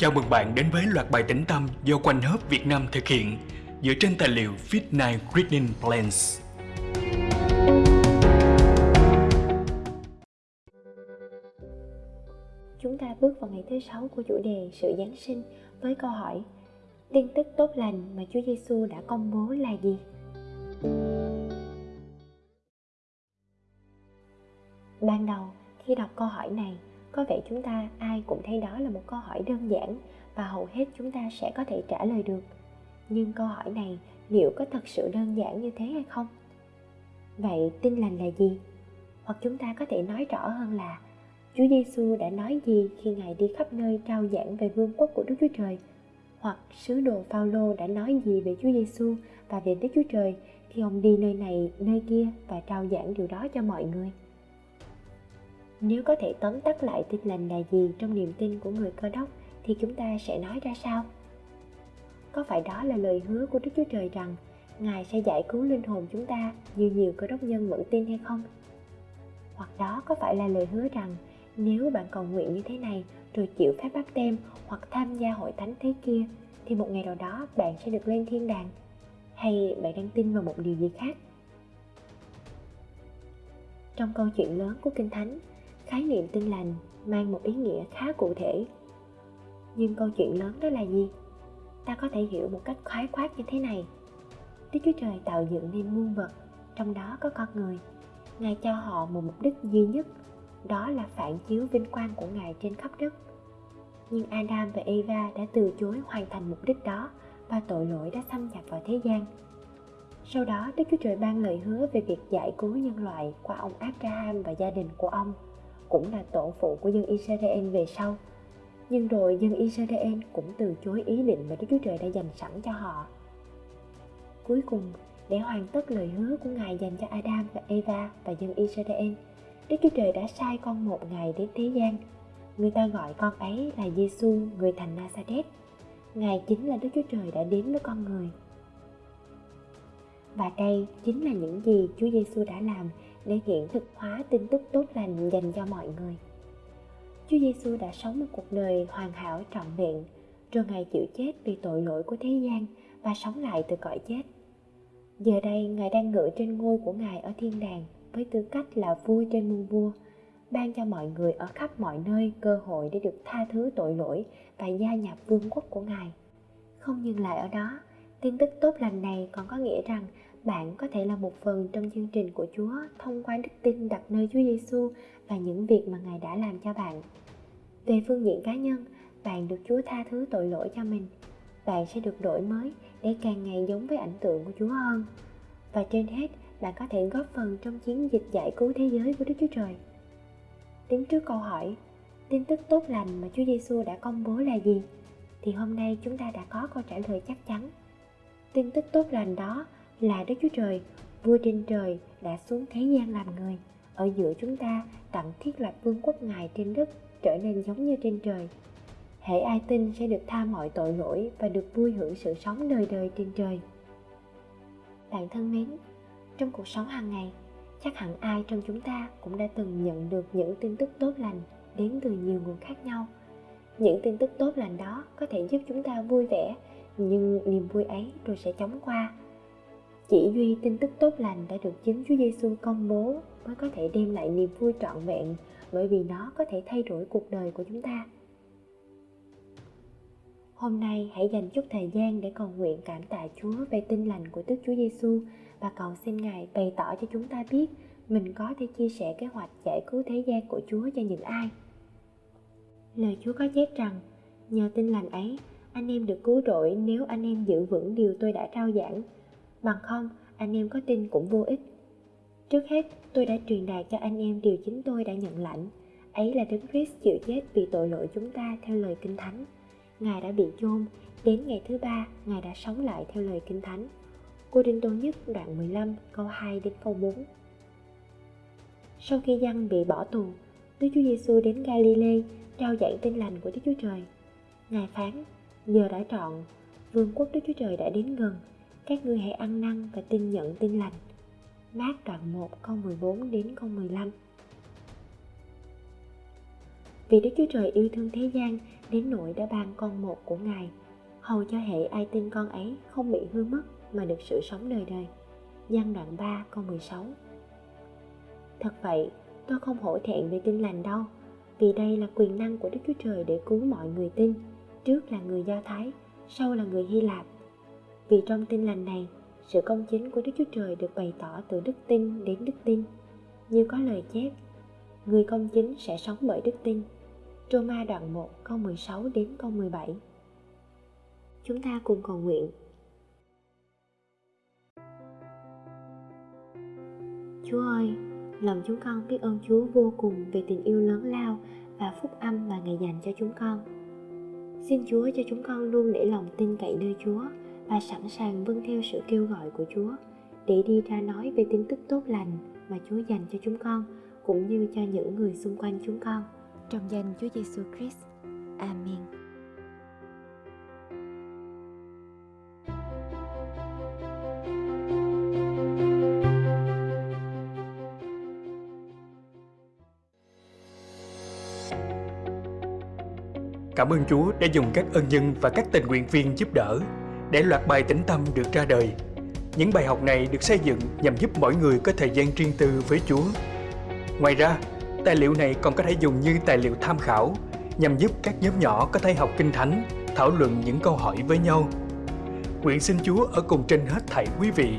Chào mừng bạn đến với loạt bài tĩnh tâm do Quanh Hớp Việt Nam thực hiện dựa trên tài liệu Fit9 Reading Plans. Chúng ta bước vào ngày thứ sáu của chủ đề sự Giáng sinh với câu hỏi Tin tức tốt lành mà Chúa Giêsu đã công bố là gì? Ban đầu, khi đọc câu hỏi này, có vẻ chúng ta ai cũng thấy đó là một câu hỏi đơn giản và hầu hết chúng ta sẽ có thể trả lời được nhưng câu hỏi này liệu có thật sự đơn giản như thế hay không vậy tin lành là gì hoặc chúng ta có thể nói rõ hơn là Chúa Giêsu đã nói gì khi Ngài đi khắp nơi trao giảng về vương quốc của Đức Chúa Trời? Hoặc sứ đồ Phaolô đã nói gì về Chúa Giêsu và về Đức Chúa Trời khi ông đi nơi này, nơi kia và trao giảng điều đó cho mọi người? Nếu có thể tóm tắt lại tin lành là gì trong niềm tin của người cơ đốc thì chúng ta sẽ nói ra sao? Có phải đó là lời hứa của Đức Chúa Trời rằng Ngài sẽ giải cứu linh hồn chúng ta như nhiều cơ đốc nhân vẫn tin hay không? Hoặc đó có phải là lời hứa rằng nếu bạn cầu nguyện như thế này rồi chịu phép báp tem hoặc tham gia hội thánh thế kia thì một ngày nào đó bạn sẽ được lên thiên đàng? Hay bạn đang tin vào một điều gì khác? Trong câu chuyện lớn của Kinh Thánh, khái niệm tin lành mang một ý nghĩa khá cụ thể. Nhưng câu chuyện lớn đó là gì? Ta có thể hiểu một cách khái quát như thế này. Đức chúa trời tạo dựng nên muôn vật, trong đó có con người. Ngài cho họ một mục đích duy nhất, đó là phản chiếu vinh quang của ngài trên khắp đất. Nhưng adam và eva đã từ chối hoàn thành mục đích đó và tội lỗi đã xâm nhập vào thế gian. Sau đó, đức chúa trời ban lời hứa về việc giải cứu nhân loại qua ông abraham và gia đình của ông cũng là tổ phụ của dân Israel về sau. Nhưng rồi dân Israel cũng từ chối ý định mà Đức Chúa Trời đã dành sẵn cho họ. Cuối cùng, để hoàn tất lời hứa của Ngài dành cho Adam và Eva và dân Israel, Đức Chúa Trời đã sai con một ngày đến thế gian. Người ta gọi con ấy là Giêsu, người thành Nazareth. Ngài chính là Đức Chúa Trời đã đến với con người. Và đây chính là những gì Chúa Giêsu đã làm để hiện thực hóa tin tức tốt lành dành cho mọi người. Chúa Giêsu đã sống một cuộc đời hoàn hảo trọn vẹn, rồi Ngài chịu chết vì tội lỗi của thế gian và sống lại từ cõi chết. Giờ đây Ngài đang ngự trên ngôi của Ngài ở thiên đàng với tư cách là vua trên muôn vua, ban cho mọi người ở khắp mọi nơi cơ hội để được tha thứ tội lỗi và gia nhập vương quốc của Ngài. Không dừng lại ở đó, tin tức tốt lành này còn có nghĩa rằng bạn có thể là một phần trong chương trình của Chúa thông qua đức tin đặt nơi Chúa Giêsu và những việc mà Ngài đã làm cho bạn. Về phương diện cá nhân, bạn được Chúa tha thứ tội lỗi cho mình. Bạn sẽ được đổi mới để càng ngày giống với ảnh tượng của Chúa hơn. Và trên hết, bạn có thể góp phần trong chiến dịch giải cứu thế giới của Đức Chúa Trời. Đứng trước câu hỏi, tin tức tốt lành mà Chúa Giêsu đã công bố là gì? Thì hôm nay chúng ta đã có câu trả lời chắc chắn. Tin tức tốt lành đó là Đức Chúa Trời, vua trên trời đã xuống thế gian làm người. Ở giữa chúng ta tặng thiết lập vương quốc Ngài trên đất trở nên giống như trên trời. Hễ ai tin sẽ được tha mọi tội lỗi và được vui hưởng sự sống đời đời trên trời. Bạn thân mến, trong cuộc sống hàng ngày, chắc hẳn ai trong chúng ta cũng đã từng nhận được những tin tức tốt lành đến từ nhiều nguồn khác nhau. Những tin tức tốt lành đó có thể giúp chúng ta vui vẻ, nhưng niềm vui ấy rồi sẽ chóng qua chỉ duy tin tức tốt lành đã được chính Chúa Giêsu công bố mới có thể đem lại niềm vui trọn vẹn bởi vì nó có thể thay đổi cuộc đời của chúng ta. Hôm nay hãy dành chút thời gian để cầu nguyện cảm tạ Chúa về tin lành của Đức Chúa Giêsu và cầu xin Ngài bày tỏ cho chúng ta biết mình có thể chia sẻ kế hoạch giải cứu thế gian của Chúa cho những ai. Lời Chúa có chép rằng, nhờ tin lành ấy, anh em được cứu rỗi nếu anh em giữ vững điều tôi đã trao giảng. Bằng không anh em có tin cũng vô ích. Trước hết tôi đã truyền đạt cho anh em điều chính tôi đã nhận lãnh. Ấy là đấng Christ chịu chết vì tội lỗi chúng ta theo lời kinh thánh. Ngài đã bị chôn. Đến ngày thứ ba ngài đã sống lại theo lời kinh thánh. Cô Đinh Tô Nhất đoạn 15 câu 2 đến câu 4 Sau khi dân bị bỏ tù, Đức Chúa Giêsu đến Galilee trao giảng tin lành của Đức Chúa Trời. Ngài phán, giờ đã trọn, vương quốc Đức Chúa Trời đã đến gần, các ngươi hãy ăn năn và tin nhận tin lành. Mát đoạn 1 câu 14 đến câu 15 Vì Đức Chúa Trời yêu thương thế gian đến nỗi đã ban con một của Ngài, hầu cho hệ ai tin con ấy không bị hư mất mà được sự sống đời đời. Giăng đoạn 3 câu 16 Thật vậy, tôi không hổ thẹn về tin lành đâu, vì đây là quyền năng của Đức Chúa Trời để cứu mọi người tin, trước là người Do Thái, sau là người Hy Lạp. Vì trong tin lành này, sự công chính của Đức Chúa Trời được bày tỏ từ đức tin đến đức tin. Như có lời chép, người công chính sẽ sống bởi đức tin. Roma đoạn 1 câu 16 đến câu 17 Chúng ta cùng cầu nguyện Chúa ơi, lòng chúng con biết ơn Chúa vô cùng về tình yêu lớn lao và phúc âm mà Ngài dành cho chúng con. Xin Chúa cho chúng con luôn để lòng tin cậy nơi Chúa và sẵn sàng vâng theo sự kêu gọi của Chúa, để đi ra nói về tin tức tốt lành mà Chúa dành cho chúng con, cũng như cho những người xung quanh chúng con. Trong danh Chúa Giêsu Christ. Amen. Cảm ơn Chúa đã dùng các ân nhân và các tình nguyện viên giúp đỡ để loạt bài tĩnh tâm được ra đời. Những bài học này được xây dựng nhằm giúp mỗi người có thời gian riêng tư với Chúa. Ngoài ra, tài liệu này còn có thể dùng như tài liệu tham khảo nhằm giúp các nhóm nhỏ có thể học kinh thánh, thảo luận những câu hỏi với nhau. Nguyện xin Chúa ở cùng trên hết thảy quý vị,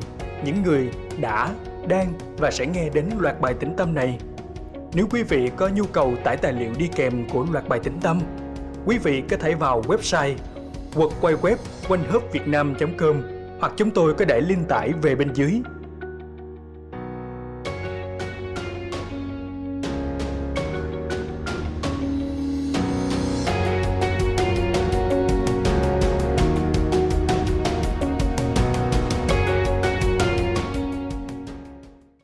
những người đã, đang và sẽ nghe đến loạt bài tĩnh tâm này. Nếu quý vị có nhu cầu tải tài liệu đi kèm của loạt bài tĩnh tâm, quý vị có thể vào website hoặc quay web quanh com hoặc chúng tôi có để link tải về bên dưới.